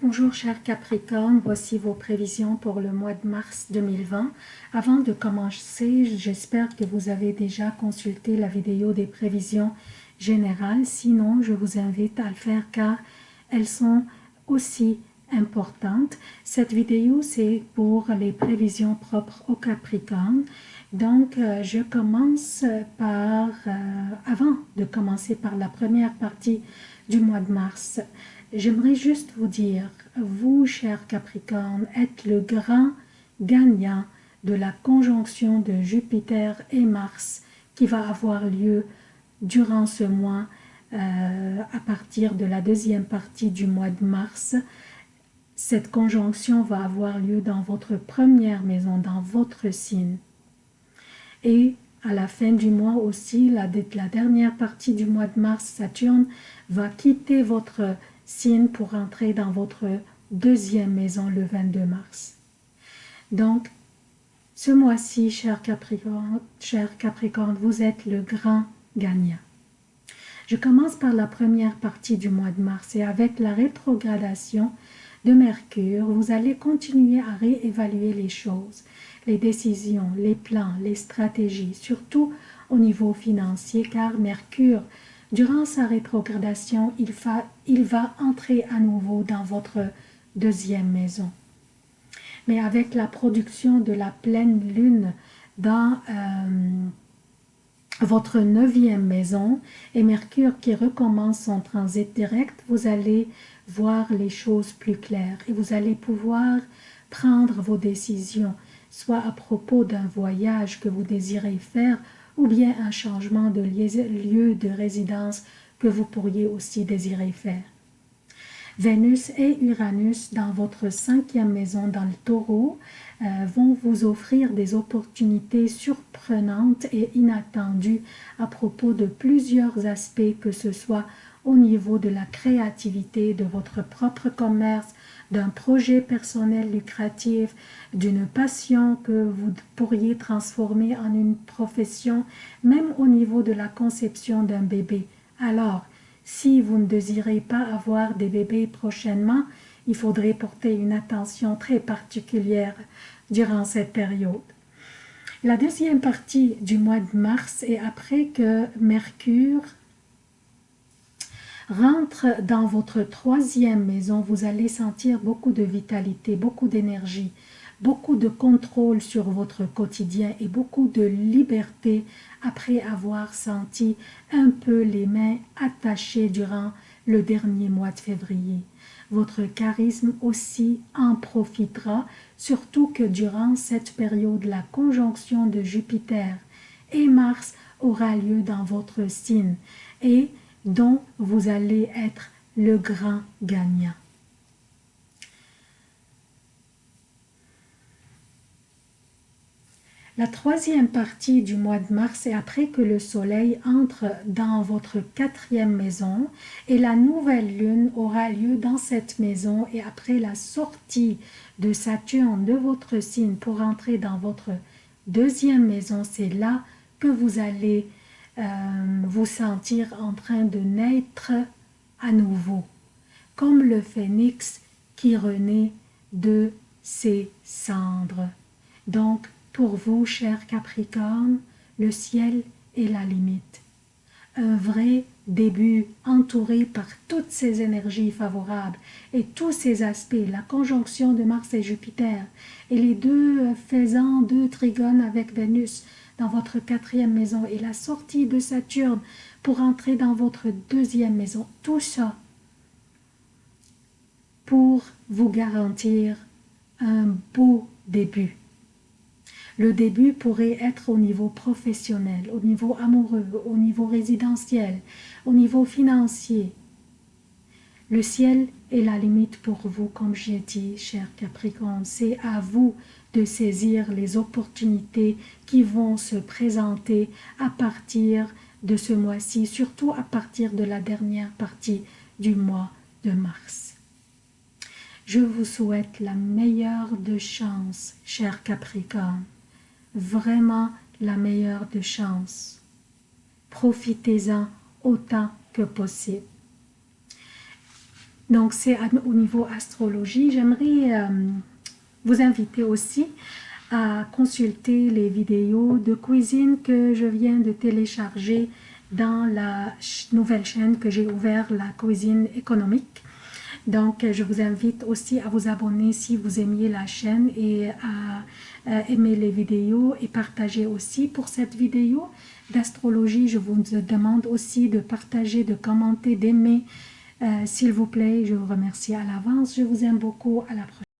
Bonjour chers Capricorne, voici vos prévisions pour le mois de mars 2020. Avant de commencer, j'espère que vous avez déjà consulté la vidéo des prévisions générales. Sinon, je vous invite à le faire car elles sont aussi importantes. Cette vidéo, c'est pour les prévisions propres aux Capricorne. Donc, euh, je commence par, euh, avant de commencer par la première partie du mois de mars, J'aimerais juste vous dire, vous, chers Capricorne, êtes le grand gagnant de la conjonction de Jupiter et Mars qui va avoir lieu durant ce mois euh, à partir de la deuxième partie du mois de mars. Cette conjonction va avoir lieu dans votre première maison, dans votre signe. Et à la fin du mois aussi, la, la dernière partie du mois de mars, Saturne va quitter votre signe pour entrer dans votre deuxième maison le 22 mars. Donc, ce mois-ci, cher Capricorne, cher Capricorne, vous êtes le grand gagnant. Je commence par la première partie du mois de mars et avec la rétrogradation de Mercure, vous allez continuer à réévaluer les choses, les décisions, les plans, les stratégies, surtout au niveau financier, car Mercure Durant sa rétrogradation, il va, entrer à nouveau dans votre deuxième maison. Mais avec la production de la pleine lune dans euh, votre neuvième maison et Mercure qui recommence son transit direct, vous allez voir les choses plus claires et vous allez pouvoir prendre vos décisions, soit à propos d'un voyage que vous désirez faire ou bien un changement de lieu de résidence que vous pourriez aussi désirer faire. Vénus et Uranus dans votre cinquième maison dans le taureau euh, vont vous offrir des opportunités surprenantes et inattendues à propos de plusieurs aspects que ce soit au niveau de la créativité de votre propre commerce, d'un projet personnel lucratif, d'une passion que vous pourriez transformer en une profession, même au niveau de la conception d'un bébé. Alors, si vous ne désirez pas avoir des bébés prochainement, il faudrait porter une attention très particulière durant cette période. La deuxième partie du mois de mars est après que Mercure rentre dans votre troisième maison, vous allez sentir beaucoup de vitalité, beaucoup d'énergie, beaucoup de contrôle sur votre quotidien et beaucoup de liberté après avoir senti un peu les mains attachées durant le dernier mois de février. Votre charisme aussi en profitera, surtout que durant cette période, la conjonction de Jupiter et Mars aura lieu dans votre signe et dont vous allez être le grand gagnant. La troisième partie du mois de mars est après que le soleil entre dans votre quatrième maison et la nouvelle lune aura lieu dans cette maison et après la sortie de Saturne de votre signe pour entrer dans votre deuxième maison, c'est là que vous allez euh, vous sentir en train de naître à nouveau, comme le phénix qui renaît de ses cendres. Donc, pour vous, cher Capricorne, le ciel est la limite. Un vrai début entouré par toutes ces énergies favorables et tous ces aspects, la conjonction de Mars et Jupiter et les deux faisant deux trigones avec Vénus, dans votre quatrième maison et la sortie de Saturne pour entrer dans votre deuxième maison. Tout ça pour vous garantir un beau début. Le début pourrait être au niveau professionnel, au niveau amoureux, au niveau résidentiel, au niveau financier. Le ciel est la limite pour vous, comme j'ai dit, cher Capricorne. C'est à vous de saisir les opportunités qui vont se présenter à partir de ce mois-ci, surtout à partir de la dernière partie du mois de mars. Je vous souhaite la meilleure de chance, cher Capricorne, vraiment la meilleure de chance. Profitez-en autant que possible. Donc, c'est au niveau astrologie. J'aimerais euh, vous inviter aussi à consulter les vidéos de cuisine que je viens de télécharger dans la nouvelle chaîne que j'ai ouverte, la cuisine économique. Donc, je vous invite aussi à vous abonner si vous aimiez la chaîne et à, aimer les vidéos et partager aussi pour cette vidéo d'astrologie. Je vous demande aussi de partager, de commenter, d'aimer. Euh, s'il vous plaît, je vous remercie à l'avance. Je vous aime beaucoup. À la prochaine.